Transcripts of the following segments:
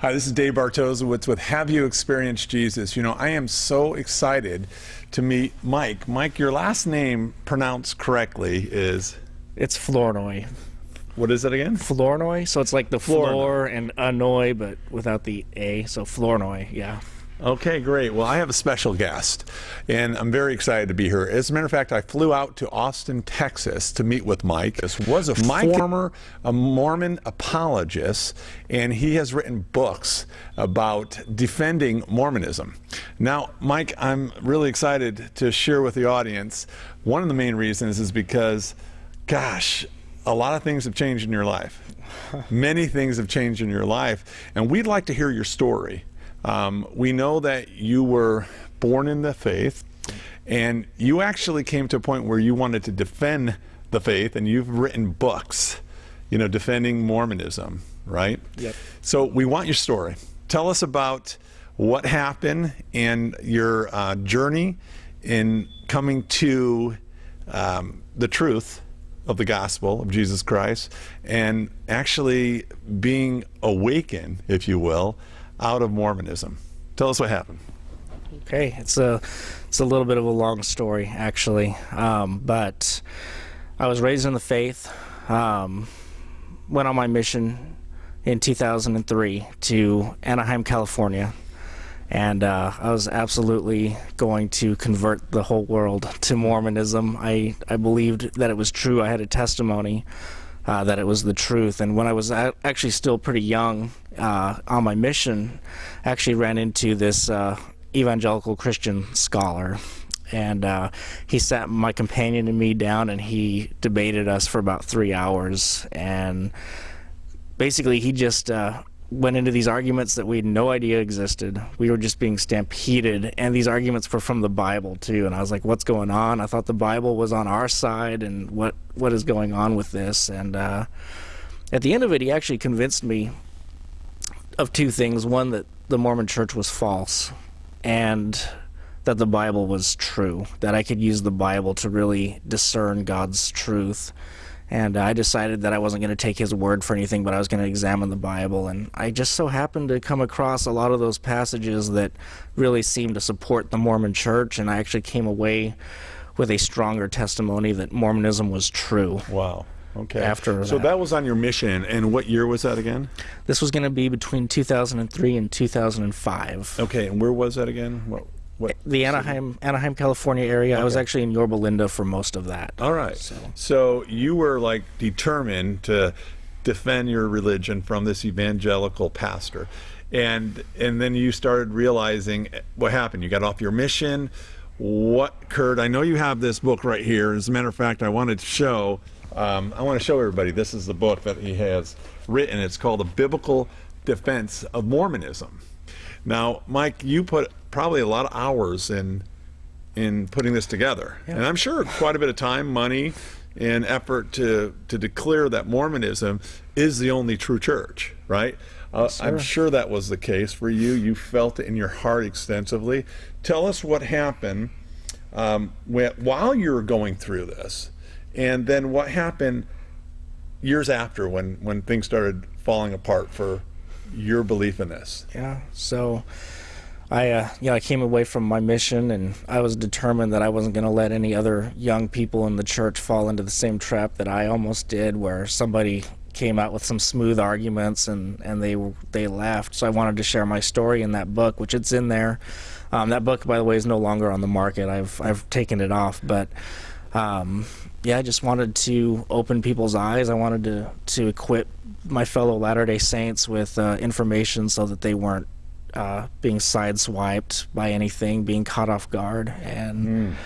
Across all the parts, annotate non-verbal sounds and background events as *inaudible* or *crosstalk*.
Hi, this is Dave Bartosowitz with Have You Experienced Jesus? You know, I am so excited to meet Mike. Mike, your last name pronounced correctly is It's Flournoy. what is it again? Flournoy, so it's like the Flournoy. floor and annoy, but without the A. So Flournoy, yeah. Okay, great. Well, I have a special guest, and I'm very excited to be here. As a matter of fact, I flew out to Austin, Texas to meet with Mike. This was a former a Mormon apologist, and he has written books about defending Mormonism. Now, Mike, I'm really excited to share with the audience. One of the main reasons is because, gosh, a lot of things have changed in your life. *laughs* Many things have changed in your life, and we'd like to hear your story. Um, we know that you were born in the faith, and you actually came to a point where you wanted to defend the faith, and you've written books, you know, defending Mormonism, right? Yep. So we want your story. Tell us about what happened and your uh, journey in coming to um, the truth of the gospel of Jesus Christ and actually being awakened, if you will, out of Mormonism. Tell us what happened. Okay, it's a it's a little bit of a long story actually, um, but I was raised in the faith. Um, went on my mission in 2003 to Anaheim, California, and uh, I was absolutely going to convert the whole world to Mormonism. I I believed that it was true. I had a testimony. Uh, that it was the truth. And when I was actually still pretty young uh, on my mission, I actually ran into this uh, evangelical Christian scholar. And uh, he sat my companion and me down and he debated us for about three hours. And basically, he just uh, went into these arguments that we had no idea existed. We were just being stampeded, and these arguments were from the Bible too. And I was like, "What's going on?" I thought the Bible was on our side, and what what is going on with this? And uh, at the end of it, he actually convinced me of two things: one, that the Mormon Church was false, and that the Bible was true. That I could use the Bible to really discern God's truth and I decided that I wasn't going to take his word for anything, but I was going to examine the Bible. And I just so happened to come across a lot of those passages that really seemed to support the Mormon Church, and I actually came away with a stronger testimony that Mormonism was true. Wow. Okay. After so that. that was on your mission, and what year was that again? This was going to be between 2003 and 2005. Okay, and where was that again? What? What? The Anaheim, Anaheim, California area. I was actually in Yorba Linda for most of that. All right. So- So you were like determined to defend your religion from this evangelical pastor, and and then you started realizing what happened. You got off your mission. What occurred? I know you have this book right here. As a matter of fact, I wanted to show. Um, I want to show everybody. This is the book that he has written. It's called "A Biblical Defense of Mormonism." Now, Mike, you put probably a lot of hours in in putting this together, and I'm sure quite a bit of time, money, and effort to to declare that Mormonism is the only true church. Right? Uh, I'm sure that was the case for you. You felt it in your heart extensively. Tell us what happened um, when, while you were going through this, and then what happened years after when when things started falling apart for your belief in this. Yeah. So I uh you know, I came away from my mission and I was determined that I wasn't going to let any other young people in the church fall into the same trap that I almost did where somebody came out with some smooth arguments and and they they laughed. So I wanted to share my story in that book, which it's in there. Um, that book, by the way, is no longer on the market. I've I've taken it off, but um, yeah, I just wanted to open people's eyes. I wanted to to equip my fellow Latter Day Saints with uh, information so that they weren't uh, being sideswiped by anything, being caught off guard. And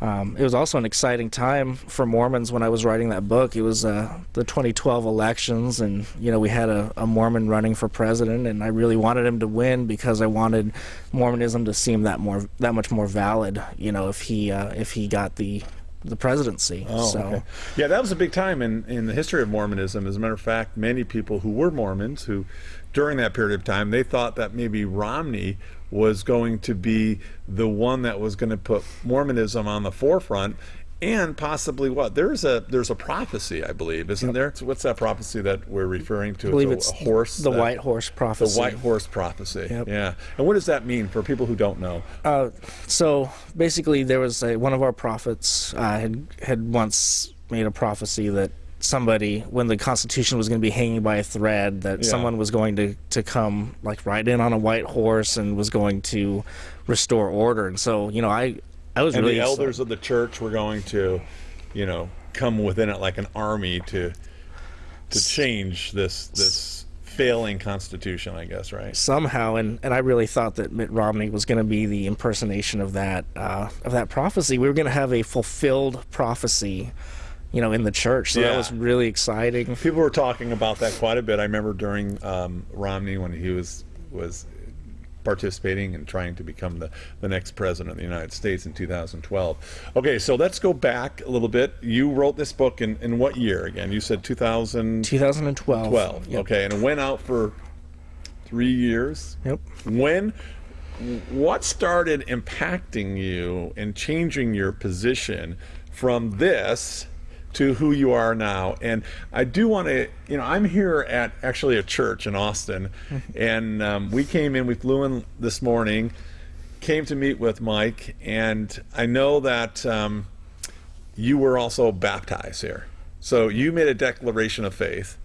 um, it was also an exciting time for Mormons when I was writing that book. It was uh, the 2012 elections, and you know we had a, a Mormon running for president, and I really wanted him to win because I wanted Mormonism to seem that more that much more valid. You know, if he uh, if he got the the presidency. Oh, so okay. Yeah, that was a big time in, in the history of Mormonism. As a matter of fact, many people who were Mormons, who during that period of time, they thought that maybe Romney was going to be the one that was going to put Mormonism on the forefront. And possibly what? There's a there's a prophecy I believe isn't there? So what's that prophecy that we're referring to? I believe it's it's a, a horse the that- white horse prophecy. The white horse prophecy Yep. yeah. And what does that mean for people who don't know? Uh, so basically, there was a, one of our prophets uh, had had once made a prophecy that somebody, when the Constitution was going to be hanging by a thread, that Yeah. someone was going to to come like ride in on a white horse and was going to restore order. And so, you know, I I was and really the elders of the church were going to you know come within it like an army to to change this this failing constitution I guess right somehow and, and I really thought that Mitt Romney was going to be the impersonation of that uh, of that prophecy. We were going to have a fulfilled prophecy, you know, in the church. So Yeah. that was really exciting. people were talking about that quite a bit. I remember during um, Romney when he was was participating and trying to become the, the next president of the United States in 2012. Okay, so let's go back a little bit. You wrote this book in, in what year again? You said 2012. 2012. Yep. Okay, and it went out for three years. Yep. When what started impacting you and changing your position from this to who you are now. And i do want to you know i'm here at actually a church in austin. And um, we came in we flew in this morning came to meet with mike. And i know that um, you were also baptized here. So you made a declaration of faith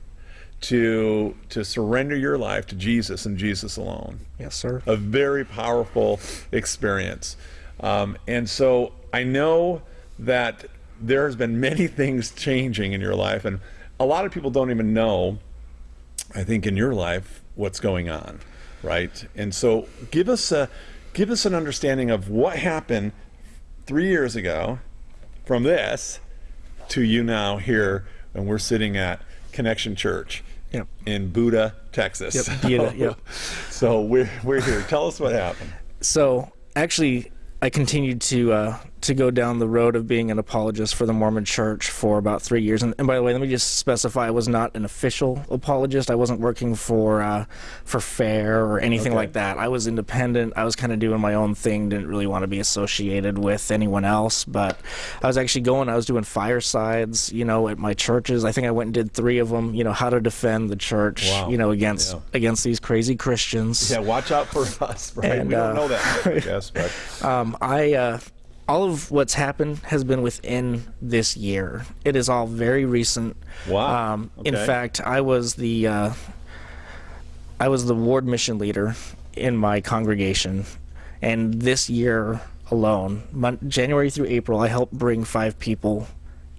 to to surrender your life to jesus and jesus alone. Yes, sir. a very powerful experience. Um, and so I know that there has been many *laughs* things changing in your life, and a lot of people don't even know, I think, in your life what's going on, right? And so give us a give us an understanding of what happened three years ago from this to you now here, and we're sitting at Connection Church Yep. in Buda, Texas. Yep, Buda, *laughs* yep. So we're we're here. Tell us what happened. So actually, I continued to uh, to go down the road of being an apologist for the Mormon Church for about three years. And, and by the way, let me just specify: I was not an official apologist. I wasn't working for uh, for FAIR or anything Okay. like that. I was independent. I was kind of doing my own thing. Didn't really want to be associated with anyone else. But I was actually going. I was doing firesides, you know, at my churches. I think I went and did three of them. You know, how to defend the church, Wow. you know, against Yeah. against these crazy Christians. Yeah, watch out for us, *laughs* right? And, we don't uh, know that, I guess, but *laughs* Um, I uh, all of what's happened has been within this year. It is all very recent. Wow. Um, In fact, I was the uh, I was the ward mission leader in my congregation, and this year alone, mon- January through April, I helped bring five people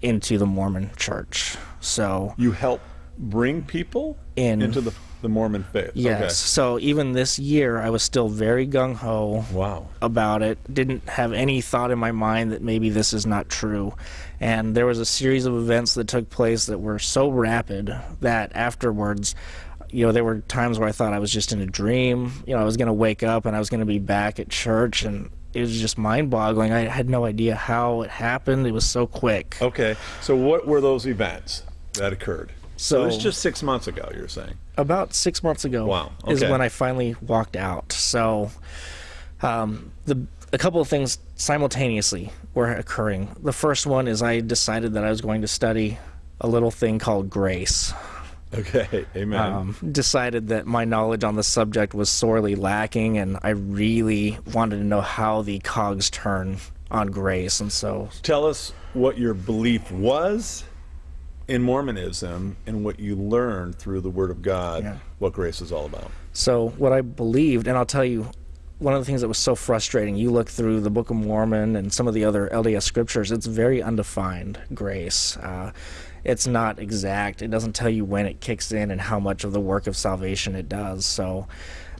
into the Mormon Church. So you help bring people In- into the the Mormon faith. yes, so even this year, I was still very gung ho. Wow. about it. Didn't have any thought in my mind that maybe this is not true. And there was a series of events that took place that were so rapid that afterwards, you know, there were times where I thought I was just in a dream. You know, I was going to wake up and I was going to be back at church and it was just mind-boggling. I had no idea how it happened. It was so quick. Okay. So what were those events that occurred? So, So- it's just six months ago. You're saying. about six months ago Wow, is okay. when I finally walked out. So um, the a couple of things simultaneously were occurring. The first one is I decided that I was going to study a little thing called grace. Okay. Amen. Um, decided that my knowledge on the subject was sorely lacking, and I really wanted to know how the cogs turn on grace. And so Tell us what your belief was in Mormonism and what you learned through the Word of God. Yeah. What grace is all about. So what I believed, and I'll tell you, one of the things that was so frustrating. You look through the Book of Mormon and some of the other LDS scriptures; it's very undefined grace. Uh, it's not exact. It doesn't tell you when it kicks in and how much of the work of salvation it does. So,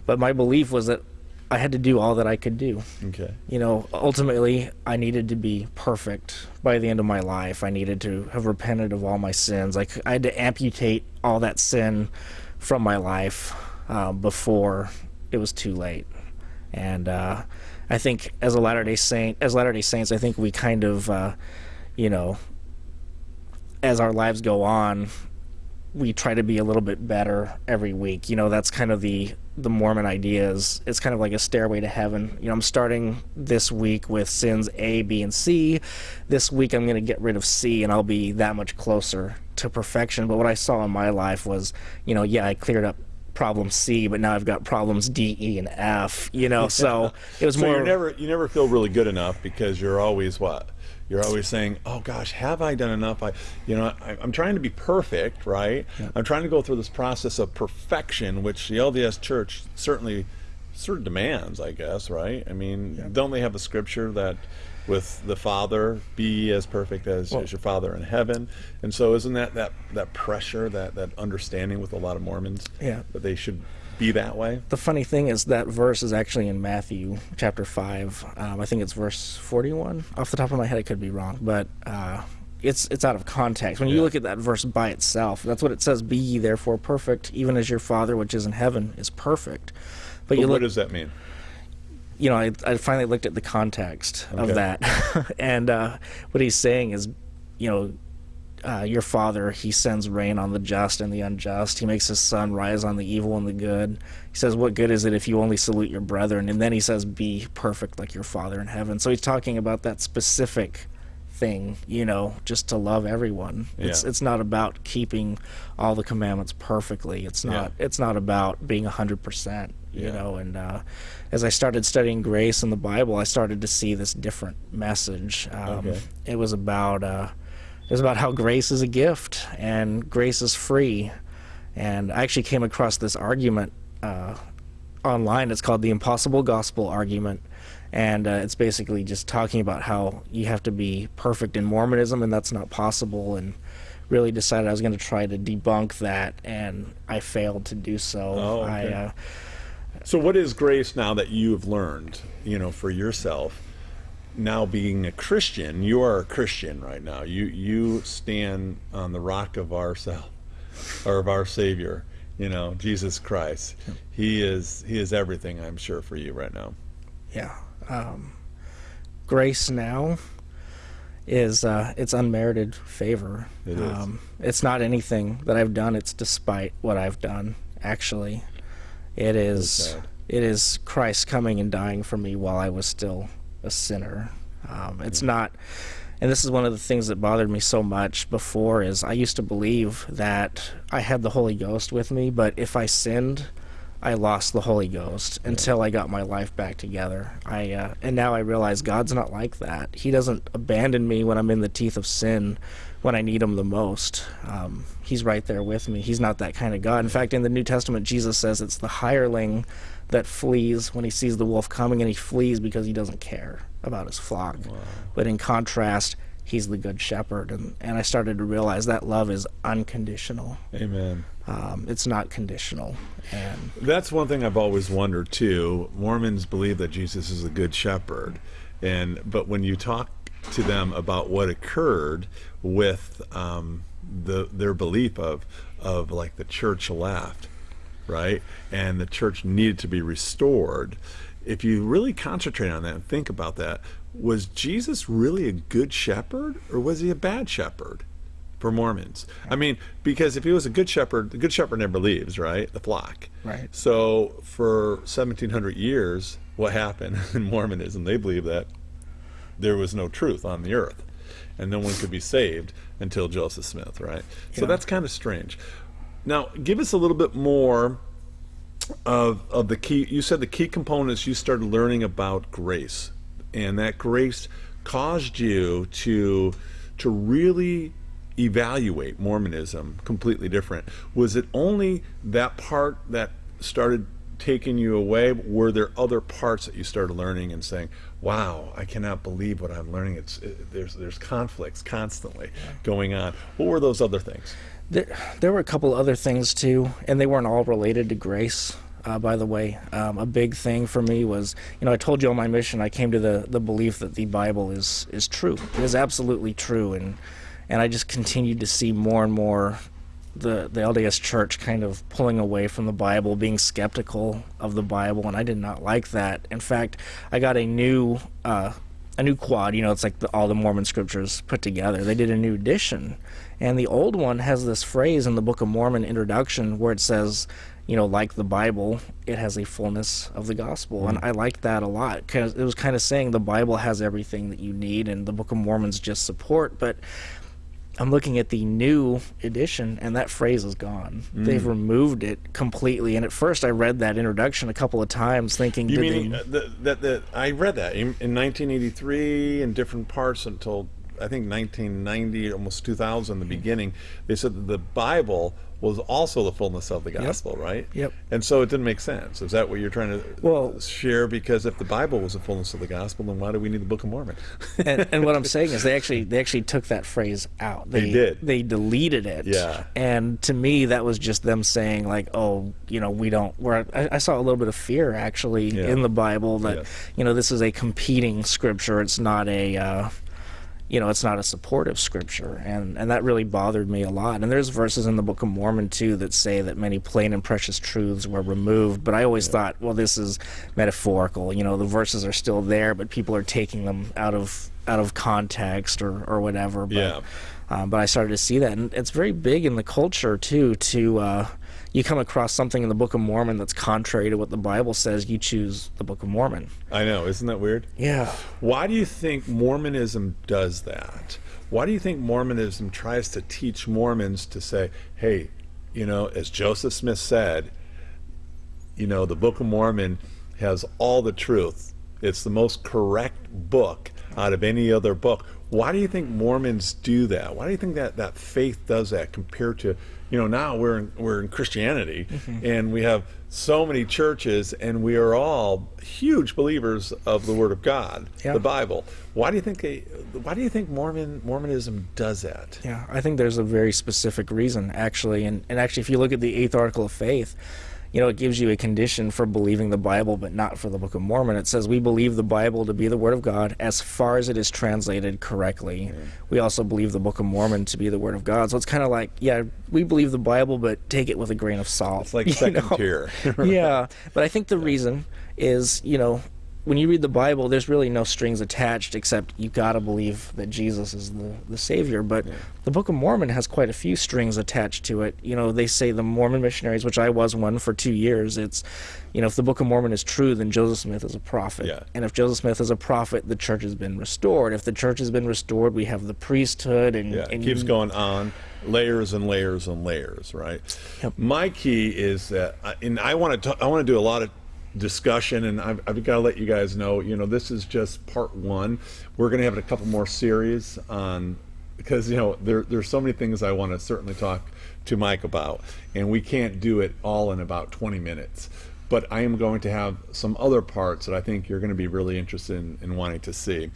but my belief was that I had to do all that I could do. Okay. You know, ultimately, I needed to be perfect by the end of my life. I needed to have repented of all my sins. Like I had to amputate all that sin from my life uh, before it was too late. And uh, I think as a Latter Day Saint, as Latter Day Saints, I think we kind of, uh, you know, as our lives go on, we try to be a little bit better every week. You know, that's kind of the the Mormon idea is it's kind of like a stairway to heaven. You know, I'm starting this week with sins A, B, and C. This week I'm going to get rid of C and I'll be that much closer to perfection. But what I saw in my life was, you know, yeah, I cleared up problem C, but now I've got problems D, E, and F. You know, *laughs* so it was so more. you never you never feel really good enough because you're always what you're always saying, "Oh gosh, have I done enough?" I, you know, I, am trying to be perfect, right? Yeah. I'm trying to go through this process of perfection, which the LDS Church certainly sort of demands, I guess, right? I mean, yeah. don't they have a scripture that with the Father, be as perfect as, well, as, your Father in heaven. And so, isn't that that that pressure, that that understanding with a lot of Mormons, yeah. that they should be that way. The funny thing is that verse is actually in Matthew chapter five. Um, I think it's verse forty-one. Off the top of my head, I could be wrong, but uh, it's it's out of context. When you look at that verse by itself, that's what it says: "Be ye therefore perfect, even as your Father which is in heaven is perfect." But, but you look, what does that mean? You know, I, I finally looked at the context okay. of that, *laughs* and uh, what he's saying is, you know, uh, your father, he sends rain on the just and the unjust. He makes his sun rise on the evil and the good. He says, What good is it if you only salute your brethren? And then he says, Be perfect like your father in heaven. So he's talking about that specific thing, you know, just to love everyone. Yeah. It's it's not about keeping all the commandments perfectly. It's not yeah. it's not about being a hundred percent, you yeah. know, and uh, as I started studying grace in the Bible, I started to see this different message. Um, okay. It was about uh, it was about how grace is a gift and grace is free. And I actually came across this argument uh, online. It's called the Impossible Gospel Argument. And uh, it's basically just talking about how you have to be perfect in Mormonism, and that's not possible. And really decided I was going to try to debunk that, and I failed to do so. Oh, okay. I, uh, so, what is grace now that you have learned, you know, for yourself? Now being a Christian, you are a Christian right now. You you stand on the rock of our self, or of our Savior. You know, Jesus Christ. He is he is everything. I'm sure for you right now. Yeah. Um, grace now is uh, it's unmerited favor. It is. Um, it's not anything that I've done. It's despite what I've done. Actually, it is. It is Christ coming and dying for me while I was still a sinner. Um, it's not, and this is one of the things that bothered me so much before is I used to believe that I had the Holy Ghost with me, but if I sinned, I lost the Holy Ghost until I got my life back together. I uh, and now I realize God's not like that. He doesn't abandon me when I'm in the teeth of sin, when I need Him the most. Um, he's right there with me. He's not that kind of God. In fact, in the New Testament, Jesus says it's the hireling that flees when he sees the wolf coming, and he flees because he doesn't care about his flock. Wow. But in contrast, he's the good shepherd, and and I started to realize that love is unconditional. Amen. Um, it's not conditional, and that's one thing I've always wondered too. Mormons believe that Jesus is a good shepherd, and but when you talk to them about what occurred with um, the their belief of of like the church left right? And the church needed to be restored. If you really concentrate on that and think about that, was Jesus really a good shepherd or was he a bad shepherd for Mormons? I mean, because if he was a good shepherd, the good shepherd never leaves, right? The flock. Right. So for 1700 years, what happened *laughs* in Mormonism? They believe that there was no truth on the earth and no one could be saved until Joseph Smith, right? Yeah. So that's kind of strange. Now, give us a little bit more of of the key. You said the key components. You started learning about grace, and that grace caused you to to really evaluate Mormonism completely different. Was it only that part that started taking you away? Were there other parts that you started learning and saying, "Wow, I cannot believe what I'm learning"? It's it, there's there's conflicts constantly going on. What were those other things? There, there were a couple other things too, and they weren't all related to grace. Uh, by the way, um, a big thing for me was, you know, I told you on my mission, I came to the, the belief that the Bible is is true. It is absolutely true, and and I just continued to see more and more the the LDS Church kind of pulling away from the Bible, being skeptical of the Bible, and I did not like that. In fact, I got a new uh, a new quad. You know, it's like the, all the Mormon scriptures put together. They did a new edition, and the old one has this phrase in the Book of Mormon introduction where it says, you know, like the Bible, it has a fullness of the gospel, mm. and I liked that a lot because it was kind of saying the Bible has everything that you need, and the Book of Mormon's just support, but I'm looking at the new edition, and that phrase is gone. Mm. They've removed it completely. And at first, I read that introduction a couple of times, thinking, "You mean they... Uh, that, that I read that in, in 1983 in different parts until I think 1990, almost 2000, the beginning, they said that the Bible was also the fullness of the gospel, yep. right? Yep. And so it didn't make sense. Is that what you're trying to well, share? Because if the Bible was the fullness of the gospel, then why do we need the Book of Mormon? and, and, what I'm *laughs* saying is they actually they actually took that phrase out. They, they did. They deleted it. Yeah. And to me, that was just them saying like, oh, you know, we don't. Where I, I saw a little bit of fear actually yeah. in the Bible that yes. you know this is a competing scripture. It's not a. Uh, you know, it's not a supportive scripture, and and that really bothered me a lot. And there's verses in the Book of Mormon too that say that many plain and precious truths were removed. But I always yeah. thought, well, this is metaphorical. You know, the verses are still there, but people are taking them out of out of context or or whatever. But, yeah. Um, but I started to see that, and it's very big in the culture too to. Uh, you come across something in the Book of Mormon that's contrary to what the Bible says, you choose the Book of Mormon. I know, isn't that weird? Yeah. Why do you think Mormonism does that? Why do you think Mormonism tries to teach Mormons to say, hey, you know, as Joseph Smith said, you know, the Book of Mormon has all the truth. It's the most correct book out of any other book. Why do you think Mormons do that? Why do you think that that faith does that compared to you know now we're in, we're in Christianity mm-hmm. and we have so many churches and we are all huge believers of the Word of God, yeah. the Bible. Why do you think they, why do you think Mormon Mormonism does that? Yeah, I think there's a very specific reason actually, and and actually if you look at the Eighth Article of Faith you know, it gives you a condition for believing the Bible, but not for the Book of Mormon. It says we believe the Bible to be the Word of God as far as it is translated correctly. We also believe the Book of Mormon to be the Word of God. So it's kind of like, yeah, we believe the Bible, but take it with a grain of salt. It's like *laughs* second know? tier. *laughs* yeah, *laughs* but I think the reason is, you know, when you read the Bible, there's really no strings attached except you got to believe that Jesus is the, the Savior. But yeah. the Book of Mormon has quite a few strings attached to it. You know, they say the Mormon missionaries, which I was one for two years, it's, you know, if the Book of Mormon is true, then Joseph Smith is a prophet. Yeah. And if Joseph Smith is a prophet, the church has been restored. If the church has been restored, we have the priesthood. And, yeah, and it keeps going on layers and layers and layers, right? Yep. My key is that, and I want to, I want to do a lot of discussion and I've, I've got to let you guys know you know this is just part one. We're going to have a couple more series on because you know there, there's so many things I want to certainly talk to Mike about and we can't do it all in about 20 minutes. But I am going to have some other parts that I think you're going to be really interested in, in wanting to see.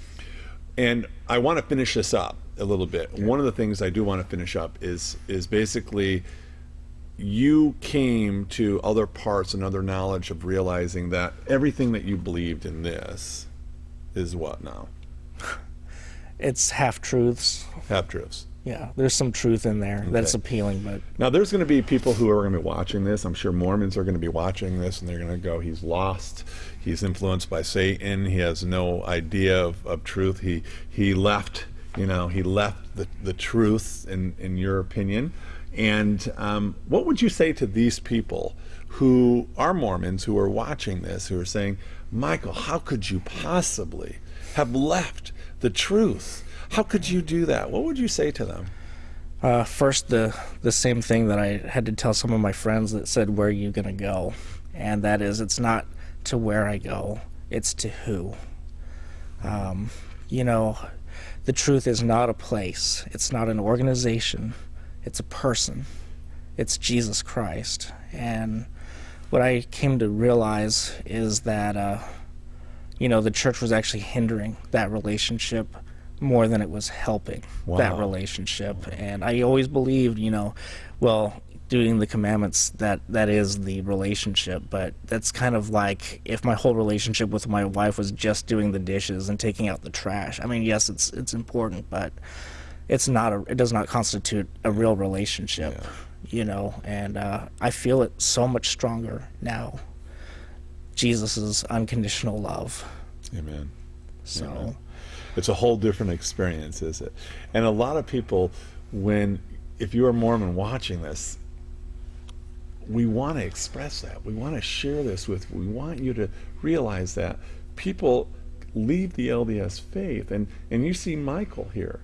And I want to finish this up a little bit. Okay. one of the things I do want to finish up is is basically you came to other parts and other knowledge of realizing that everything that you believed in this is what now? *laughs* It's half truths. Half truths. Yeah, there's some truth in there okay. that's appealing, but now there's going to be people who are going to be watching this. I'm sure Mormons are going to be watching this, and they're going to go, "He's lost. He's influenced by Satan. He has no idea of, of truth. He he left. You know, he left the the truth. In in your opinion." And um, what would you say to these people who are Mormons who are watching this, who are saying, Michael, how could you possibly have left the truth? How could you do that? What would you say to them? Uh, first, the the same thing that I had to tell some of my friends that said, "Where are you going to go?" And that is, it's not to where I go; it's to who. Um, you know, the truth is not a place; it's not an organization it's a person. It's Jesus Christ. And what I came to realize is that, uh, you know, the church was actually hindering that relationship more than it was helping wow. that relationship. And I always believed, you know, well, doing the commandments that that is the relationship but that's kind of like if my whole relationship with my wife was just doing the dishes and taking out the trash i mean yes it's it's important but it's not a it does not constitute a real relationship yeah. you know and uh, i feel it so much stronger now jesus' unconditional love amen so amen. It's a whole different experience, is it? And a lot of people, when if you're Mormon watching this, we want to express that. We want to share this with. We want you to realize that people leave the LDS faith, and and you see Michael here.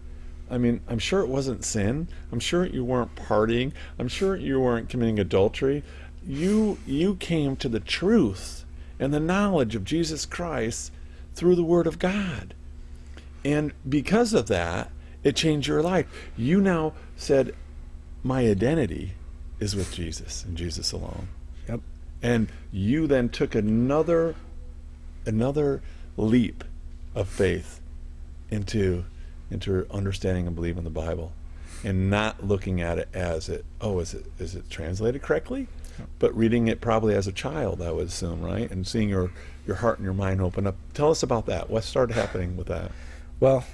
I mean, I'm sure it wasn't sin. I'm sure you weren't partying. I'm sure you weren't committing adultery. You you came to the truth and the knowledge of Jesus Christ through the Word of God. And because of that, it changed your life. You now said, My identity is with Jesus and Jesus alone. Yep. And you then took another another leap of faith into into understanding and believing the Bible and not looking at it as it oh is it is it translated correctly? But reading it probably as a child I would assume right? And seeing your your heart and your mind open up. Tell us about that. What started happening with that? Well,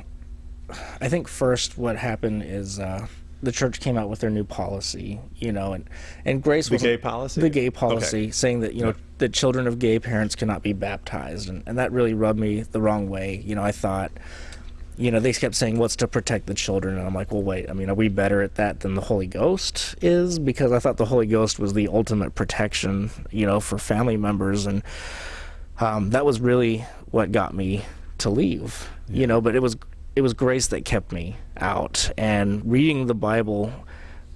I think first what happened is uh, the church came out with their new policy, you know, and and Grace the was gay policy? the gay policy, Okay. saying that you know the children of gay parents cannot be baptized, and, and that really rubbed me the wrong way. You know, I thought, you know, they kept saying what's to protect the children, and I'm like, well, wait, I mean, are we better at that than the Holy Ghost is? Because I thought the Holy Ghost was the ultimate protection, you know, for family members, and um, that was really what got me to leave. You know, but it was it was grace that kept me out, and reading the Bible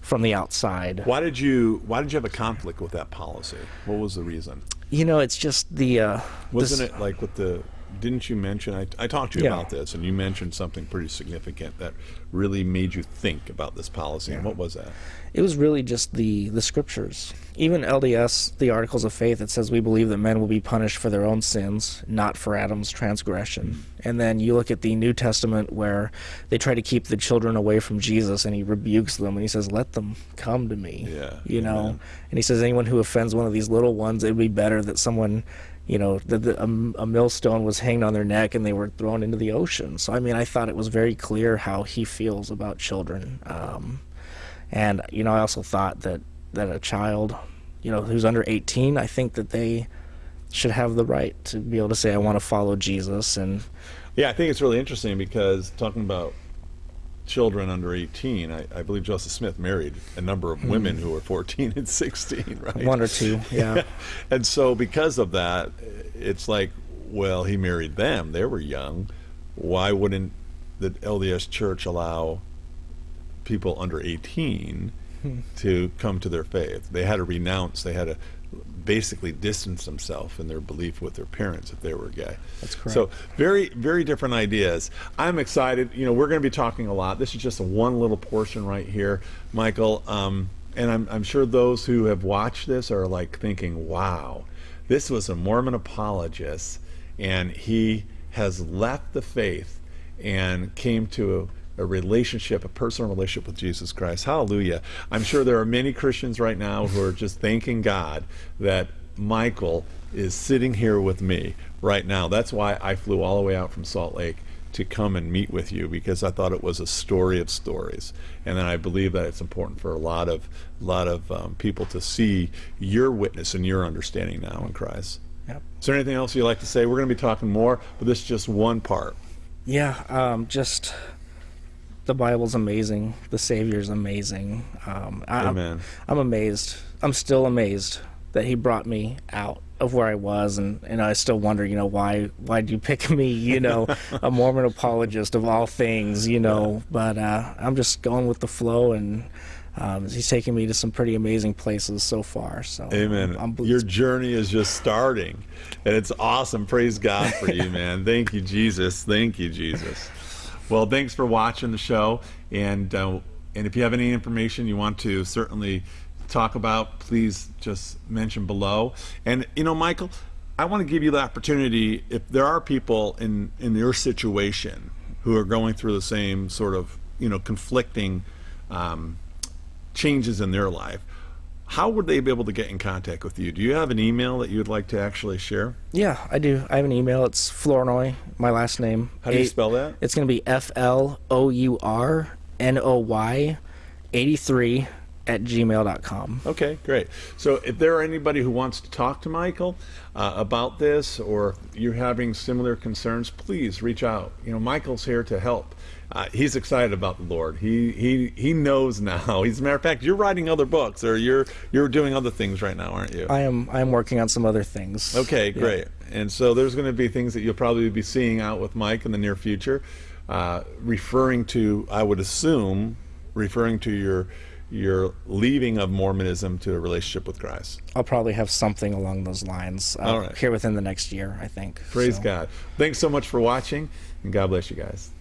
from the outside. why did you why did you have a conflict with that policy what was the reason You know, it's just the uh, Wasn't this- it like with the? Didn't you mention? I, I talked to you Yeah. about this, and you mentioned something pretty significant that really made you think about this policy. And what was that? It was really just the the scriptures. Even LDS, the Articles of Faith, it says we believe that men will be punished for their own sins, not for Adam's transgression. Hmm. And then you look at the New Testament where they try to keep the children away from Jesus, and he rebukes them, and he says, "Let them come to me." Yeah, you know. And he says, anyone who offends one of these little ones, it would be better that someone. You know, that the, a, a millstone was hanged on their neck and they were thrown into the ocean. So, I mean, I thought it was very clear how he feels about children. Um, and you know, I also thought that that a child, you know, who's under 18, I think that they should have the right to be able to say, "I want to follow Jesus." And Yeah, I think it's really interesting because talking about children under 18, I, I believe Joseph Smith married a number of hmm. women who were 14 and 16, *laughs* right? one or two, yeah, *laughs* and so because of that, it's like, well, he married them. They were young. Why wouldn't the LDS Church allow people under 18 hmm. to come to their faith? They had to renounce. They had to basically distance themselves in their belief with their parents if they were gay. That's correct. So very, very different ideas. I'm excited. You know, we're going to be talking a lot. This is just a one little portion right here, Michael. Um, and I'm, I'm sure those who have watched this are like thinking, wow, this was a Mormon apologist, and he has left the faith and came to a, a relationship, a personal relationship with Jesus Christ. Hallelujah. I'm sure there are many Christians right now who are just thanking God that Michael is sitting here with me right now. That's why I flew all the way out from Salt Lake to come and meet with you because I thought it was a story of stories, and then I believe that it's important for a lot of lot of um, people to see your witness and your understanding now in Christ. Yep. Is there anything else you'd like to say? We're going to be talking more, but this is just one part. yeah. Um, just the Bible's amazing. The Savior's amazing. Um, I, I'm- Amen. I'm amazed. I'm still amazed that he brought me out of where I was, and, and I still wonder, you know, why why did you pick me? You know, *laughs* a Mormon apologist of all things, you know. But uh, I'm just going with the flow, and um, he's taking me to some pretty amazing places so far. So Amen. I'm, Your journey is just starting, and it's awesome. Praise God for you, *laughs* man. Thank you, Jesus. Thank you, Jesus. Well, thanks for watching the show, and uh, and if you have any information you want to certainly talk about, please just mention below. And you know, Michael, I want to give you the opportunity if there are people in in your situation who are going through the same sort of you know conflicting. Um, changes in their life, how would they be able to get in contact with you? Do you have an email that you would like to actually share? yeah, I do. I have an email. It's Flournoy, my last name. How do you Eight- spell that? It's going to be F L O U R N O Y 83 at gmail.com. Okay, great. So if there are anybody who wants to talk to Michael uh, about this or you're having similar concerns, please reach out. You know, Michael's here to help. Uh, he's excited about the Lord. He he he knows now. *laughs* He's a matter of fact, you're writing other books or you're you're doing other things right now, aren't you? I am I am working on some other things. Okay, Yeah. great. And so there's going to be things that you'll probably be seeing out with Mike in the near future, uh, referring to, I would assume, referring to your your leaving of Mormonism to a relationship with Christ. I'll probably have something along those lines uh, right. here within the next year, I think. Praise So, God. Thanks so much for watching, and God bless you guys.